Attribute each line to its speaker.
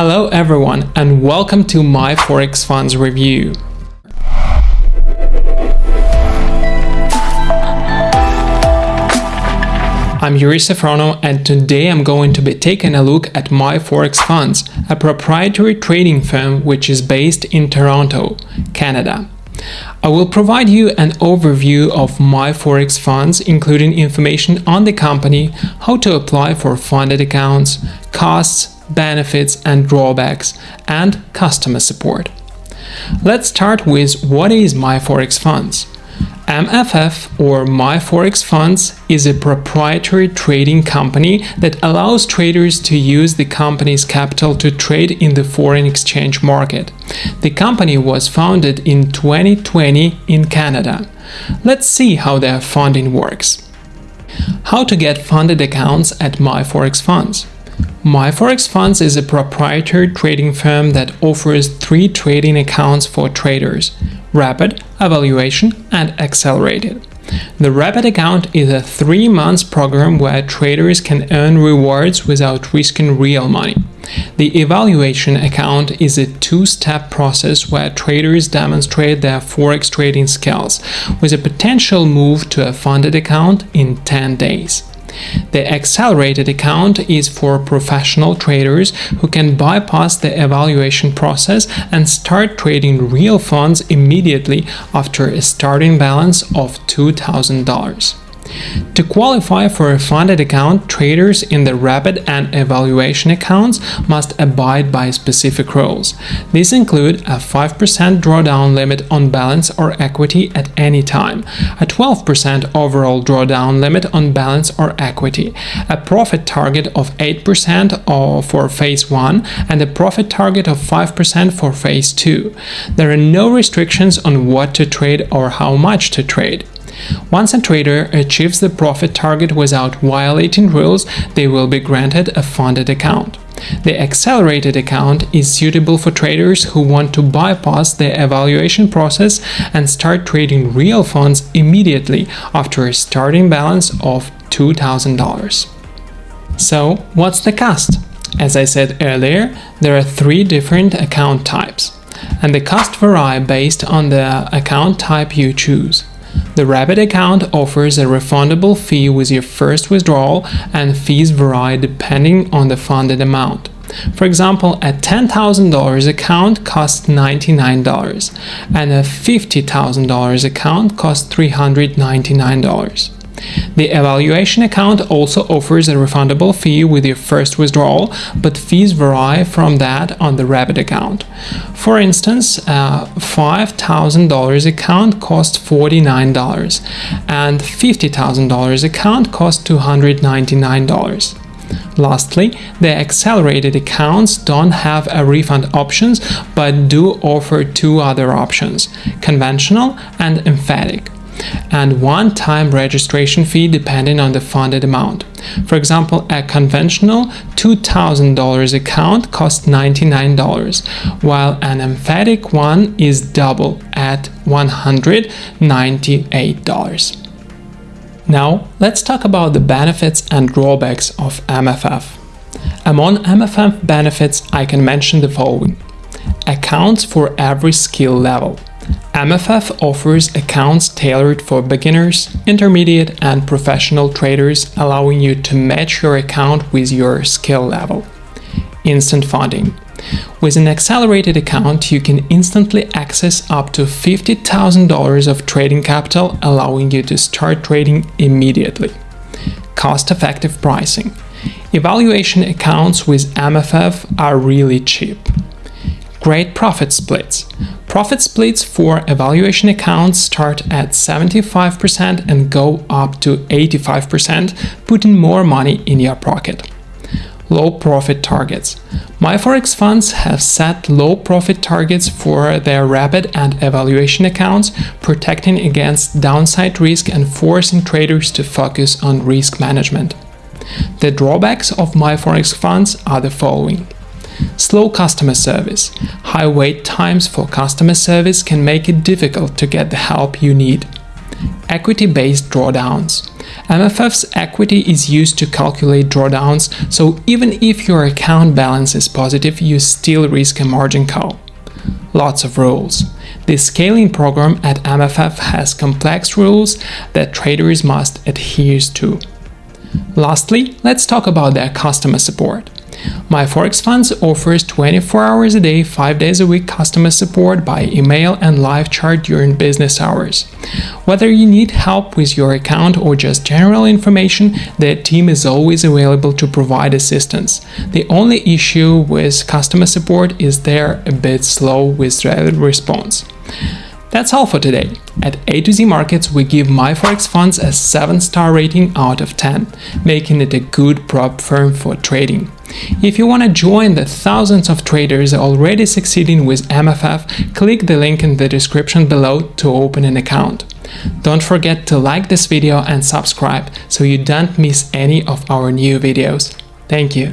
Speaker 1: Hello everyone and welcome to my Forex Funds review. I'm Yuri Safrono and today I'm going to be taking a look at My Forex Funds, a proprietary trading firm which is based in Toronto, Canada. I will provide you an overview of my Forex funds, including information on the company, how to apply for funded accounts, costs, benefits and drawbacks, and customer support. Let's start with what is my Forex funds. MFF or MyForex Funds is a proprietary trading company that allows traders to use the company's capital to trade in the foreign exchange market. The company was founded in 2020 in Canada. Let's see how their funding works. How to get funded accounts at MyForex Funds. MyForex Funds is a proprietary trading firm that offers three trading accounts for traders Rapid, Evaluation, and Accelerated. The Rapid account is a three month program where traders can earn rewards without risking real money. The Evaluation account is a two step process where traders demonstrate their forex trading skills, with a potential move to a funded account in 10 days. The accelerated account is for professional traders who can bypass the evaluation process and start trading real funds immediately after a starting balance of $2,000. To qualify for a funded account, traders in the rapid and evaluation accounts must abide by specific rules. These include a 5% drawdown limit on balance or equity at any time, a 12% overall drawdown limit on balance or equity, a profit target of 8% for phase 1 and a profit target of 5% for phase 2. There are no restrictions on what to trade or how much to trade. Once a trader achieves the profit target without violating rules, they will be granted a funded account. The accelerated account is suitable for traders who want to bypass the evaluation process and start trading real funds immediately after a starting balance of $2,000. So, what's the cost? As I said earlier, there are three different account types, and the cost vary based on the account type you choose. The Rapid account offers a refundable fee with your first withdrawal and fees vary depending on the funded amount. For example, a $10,000 account costs $99 and a $50,000 account costs $399. The evaluation account also offers a refundable fee with your first withdrawal, but fees vary from that on the Rapid account. For instance, uh, a $5,000 account costs $49 and $50,000 account costs $299. Lastly, the accelerated accounts don't have a refund options but do offer two other options, conventional and emphatic and one-time registration fee depending on the funded amount. For example, a conventional $2,000 account costs $99, while an emphatic one is double at $198. Now, let's talk about the benefits and drawbacks of MFF. Among MFF benefits, I can mention the following. Accounts for every skill level. MFF offers accounts tailored for beginners, intermediate and professional traders, allowing you to match your account with your skill level. Instant funding. With an accelerated account, you can instantly access up to $50,000 of trading capital, allowing you to start trading immediately. Cost-effective pricing. Evaluation accounts with MFF are really cheap. Great profit splits. Profit splits for evaluation accounts start at 75% and go up to 85%, putting more money in your pocket. Low profit targets. MyForex funds have set low profit targets for their rapid and evaluation accounts, protecting against downside risk and forcing traders to focus on risk management. The drawbacks of MyForex funds are the following. Slow customer service. High wait times for customer service can make it difficult to get the help you need. equity-based drawdowns. MFF's equity is used to calculate drawdowns, so even if your account balance is positive, you still risk a margin call. Lots of rules. The scaling program at MFF has complex rules that traders must adhere to. Lastly, let's talk about their customer support. My Forex Funds offers 24 hours a day, 5 days a week customer support by email and live chat during business hours. Whether you need help with your account or just general information, their team is always available to provide assistance. The only issue with customer support is they're a bit slow with their response. That's all for today. At A to Z Markets, we give MyForex Funds a 7 star rating out of 10, making it a good prop firm for trading. If you want to join the thousands of traders already succeeding with MFF, click the link in the description below to open an account. Don't forget to like this video and subscribe so you don't miss any of our new videos. Thank you.